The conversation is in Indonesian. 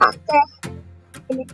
pakai ini.